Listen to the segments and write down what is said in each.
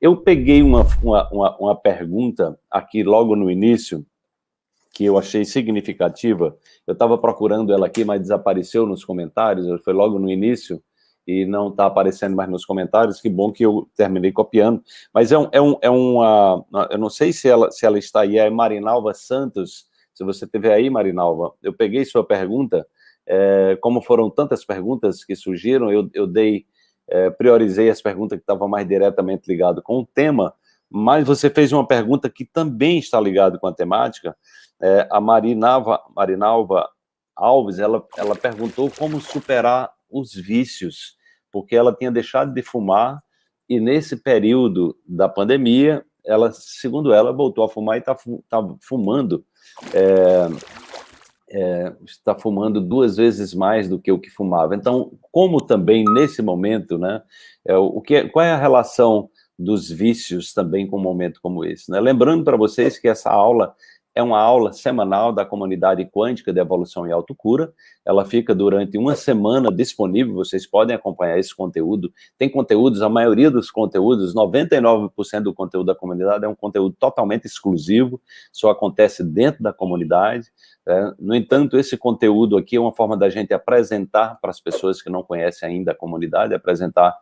Eu peguei uma, uma, uma, uma pergunta aqui logo no início, que eu achei significativa. Eu estava procurando ela aqui, mas desapareceu nos comentários, foi logo no início, e não está aparecendo mais nos comentários, que bom que eu terminei copiando. Mas é, um, é, um, é uma... Eu não sei se ela, se ela está aí, é Marinalva Santos, se você estiver aí, Marinalva, eu peguei sua pergunta, é, como foram tantas perguntas que surgiram, eu, eu dei, é, priorizei as perguntas que estavam mais diretamente ligadas com o tema, mas você fez uma pergunta que também está ligada com a temática, é, a Marinalva, Marinalva Alves, ela, ela perguntou como superar os vícios, porque ela tinha deixado de fumar e nesse período da pandemia, ela, segundo ela, voltou a fumar e está tá fumando. É, é, está fumando duas vezes mais do que o que fumava. Então, como também nesse momento, né, é, o que, qual é a relação dos vícios também com um momento como esse? Né? Lembrando para vocês que essa aula é uma aula semanal da comunidade quântica de evolução e autocura. Ela fica durante uma semana disponível, vocês podem acompanhar esse conteúdo. Tem conteúdos, a maioria dos conteúdos, 99% do conteúdo da comunidade é um conteúdo totalmente exclusivo, só acontece dentro da comunidade. É. No entanto, esse conteúdo aqui é uma forma da gente apresentar para as pessoas que não conhecem ainda a comunidade, apresentar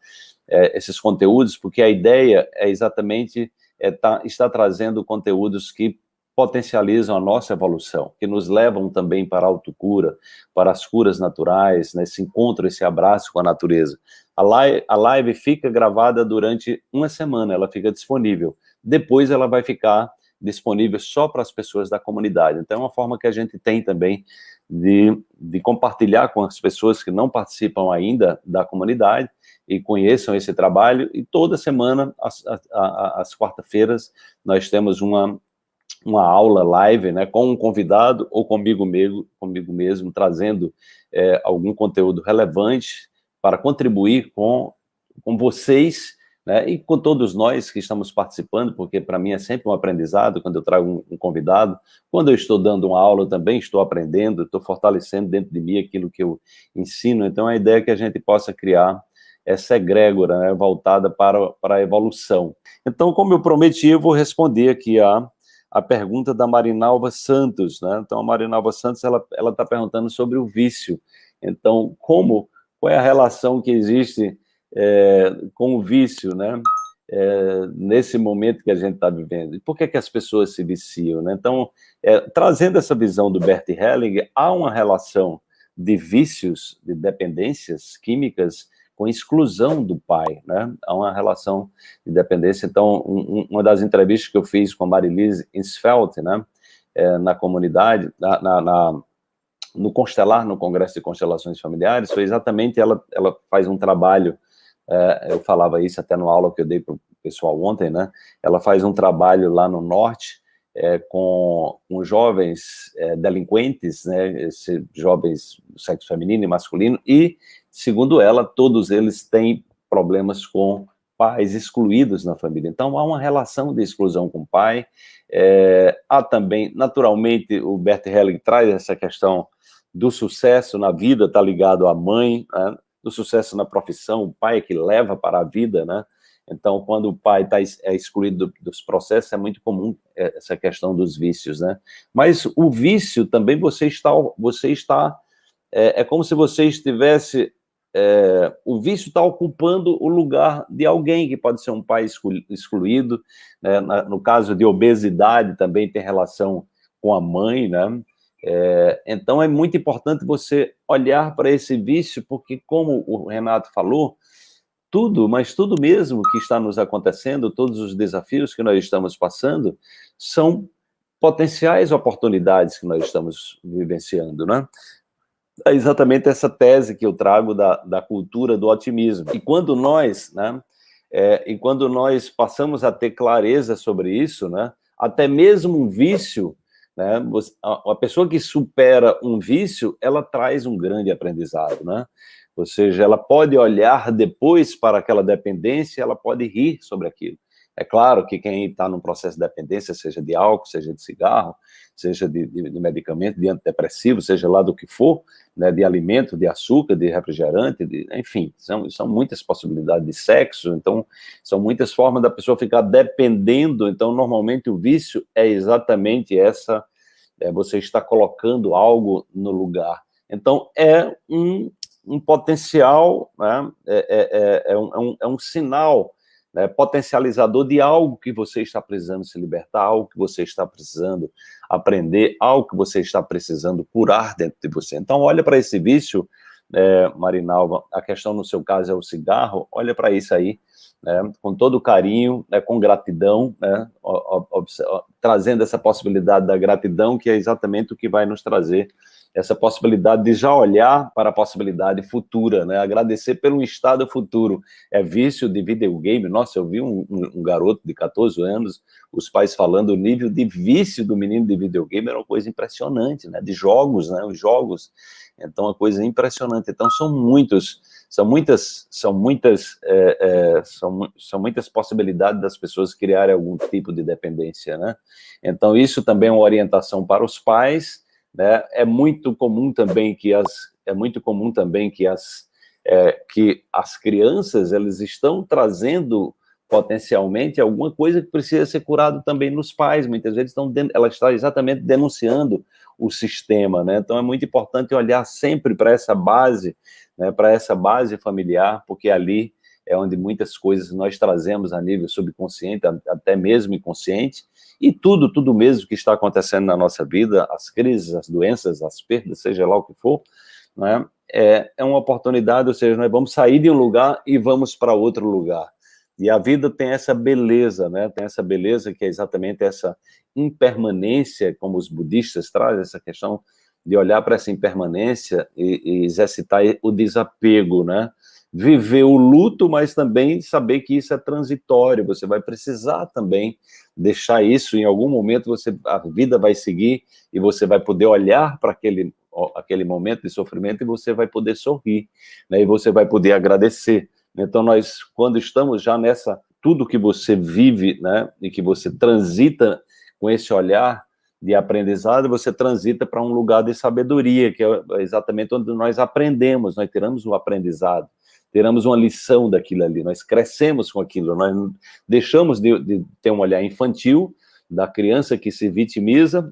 é, esses conteúdos, porque a ideia é exatamente é, tá, estar trazendo conteúdos que potencializam a nossa evolução, que nos levam também para a autocura, para as curas naturais, né, encontro, esse abraço com a natureza. A live, a live fica gravada durante uma semana, ela fica disponível. Depois ela vai ficar disponível só para as pessoas da comunidade. Então é uma forma que a gente tem também de, de compartilhar com as pessoas que não participam ainda da comunidade e conheçam esse trabalho. E toda semana, às, às quarta-feiras, nós temos uma uma aula live, né, com um convidado ou comigo mesmo, comigo mesmo trazendo é, algum conteúdo relevante para contribuir com, com vocês né, e com todos nós que estamos participando, porque para mim é sempre um aprendizado quando eu trago um, um, convidado. Quando eu estou dando uma aula, também estou aprendendo, estou fortalecendo dentro de mim aquilo que eu ensino. Então, a ideia é que a gente possa criar essa egrégora né, voltada para, para a evolução. Então, como eu prometi, eu vou responder aqui a a pergunta da Marinalva Santos, né? Então, a Marinalva Santos, ela está perguntando sobre o vício. Então, como, qual é a relação que existe é, com o vício, né? É, nesse momento que a gente está vivendo. E por que, que as pessoas se viciam, né? Então, é, trazendo essa visão do Bert Helling, há uma relação de vícios, de dependências químicas, com exclusão do pai, né? Há uma relação de dependência. Então, um, uma das entrevistas que eu fiz com a Marilise Insfeld, né? É, na comunidade, na, na, na, no Constelar, no Congresso de Constelações Familiares, foi exatamente, ela, ela faz um trabalho, é, eu falava isso até no aula que eu dei para o pessoal ontem, né? Ela faz um trabalho lá no Norte, é, com, com, jovens é, delinquentes, né, jovens do sexo feminino e masculino, e Segundo ela, todos eles têm problemas com pais excluídos na família. Então, há uma relação de exclusão com o pai. É, há também, naturalmente, o Bert Helling traz essa questão do sucesso na vida, está ligado à mãe, né? do sucesso na profissão, o pai é que leva para a vida, né? Então, quando o pai tá, é excluído dos processos, é muito comum é, essa questão dos vícios, né? Mas o vício também você está, você está é, é como se você estivesse é, o vício está ocupando o lugar de alguém, que pode ser um pai excluído, né? no caso de obesidade também tem relação com a mãe, né? É, então é muito importante você olhar para esse vício, porque como o Renato falou, tudo, mas tudo mesmo que está nos acontecendo, todos os desafios que nós estamos passando, são potenciais oportunidades que nós estamos vivenciando, né? é exatamente essa tese que eu trago da, da cultura do otimismo. E quando nós, né, é, e quando nós passamos a ter clareza sobre isso, né, até mesmo um vício, né, a, a pessoa que supera um vício, ela traz um grande aprendizado, né? Ou seja, ela pode olhar depois para aquela dependência, ela pode rir sobre aquilo. É claro que quem está num processo de dependência, seja de álcool, seja de cigarro, seja de, de, de medicamento, de antidepressivo, seja lá do que for, né, de alimento, de açúcar, de refrigerante, de, enfim, são, são muitas possibilidades de sexo, então são muitas formas da pessoa ficar dependendo, então normalmente o vício é exatamente essa, é, você está colocando algo no lugar. Então é um, um potencial, né, é, é, é, é um, é, um, é um sinal né, potencializador de algo que você está precisando se libertar, algo que você está precisando aprender, algo que você está precisando curar dentro de você. Então, olha para esse vício, é, Marinalva, a questão no seu caso é o cigarro, olha para isso aí, né, com todo carinho, né, com gratidão, né, trazendo essa possibilidade da gratidão, que é exatamente o que vai nos trazer essa possibilidade de já olhar para a possibilidade futura, né? agradecer pelo estado futuro. É vício de videogame, nossa, eu vi um, um, garoto de 14 anos, os pais falando o nível de vício do menino de videogame era uma coisa impressionante, né? de jogos, né? os jogos, então uma coisa impressionante. Então são muitos, são muitas, são muitas, é, é, são, são muitas possibilidades das pessoas criarem algum tipo de dependência, né? Então isso também é uma orientação para os pais, né? É muito comum também que as é muito comum também que as é, que as crianças elas estão trazendo potencialmente alguma coisa que precisa ser curado também nos pais. Muitas vezes estão ela está exatamente denunciando o sistema, né? Então é muito importante olhar sempre para essa base, né? Para essa base familiar, porque ali é onde muitas coisas nós trazemos a nível subconsciente, até mesmo inconsciente, e tudo, tudo mesmo que está acontecendo na nossa vida, as crises, as doenças, as perdas, seja lá o que for, né, é, é uma oportunidade, ou seja, nós vamos sair de um lugar e vamos para outro lugar. E a vida tem essa beleza, né? Tem essa beleza que é exatamente essa impermanência, como os budistas trazem, essa questão de olhar para essa impermanência e, e exercitar o desapego, né? Viver o luto, mas também saber que isso é transitório, você vai precisar também deixar isso, em algum momento você, a vida vai seguir e você vai poder olhar para aquele, aquele momento de sofrimento e você vai poder sorrir, né, e você vai poder agradecer. Então nós, quando estamos já nessa, tudo que você vive, né, e que você transita com esse olhar de aprendizado, você transita para um lugar de sabedoria, que é exatamente onde nós aprendemos, nós tiramos o aprendizado teremos uma lição daquilo ali, nós crescemos com aquilo, nós deixamos de, de ter um olhar infantil da criança que se vitimiza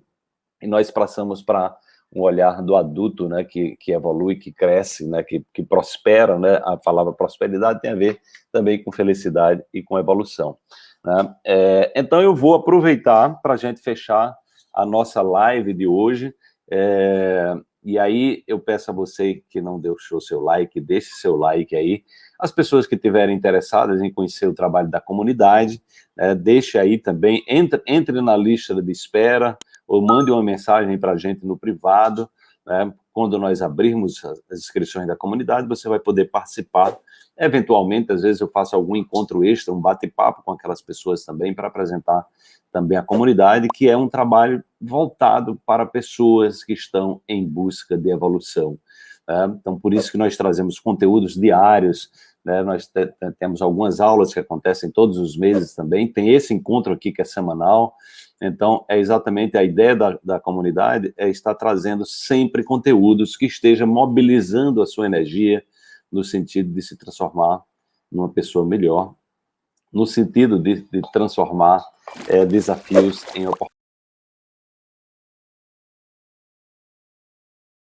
e nós passamos para um olhar do adulto, né, que, que evolui, que cresce, né, que, que prospera, né, a palavra prosperidade tem a ver também com felicidade e com evolução. Né? É, então eu vou aproveitar para a gente fechar a nossa live de hoje, é, e aí eu peço a você que não deixou seu like, deixe seu like aí. As pessoas que estiverem interessadas em conhecer o trabalho da comunidade, é, deixe aí também, entre, entre na lista de espera, ou mande uma mensagem para a gente no privado, né? quando nós abrirmos as inscrições da comunidade, você vai poder participar. Eventualmente, às vezes eu faço algum encontro extra, um bate-papo com aquelas pessoas também, para apresentar também a comunidade, que é um trabalho voltado para pessoas que estão em busca de evolução. Né? Então, por isso que nós trazemos conteúdos diários, né? nós temos algumas aulas que acontecem todos os meses também, tem esse encontro aqui que é semanal, então é exatamente a ideia da, da comunidade, é estar trazendo sempre conteúdos que estejam mobilizando a sua energia no sentido de se transformar numa pessoa melhor, no sentido de, de transformar é, desafios em oportunidades.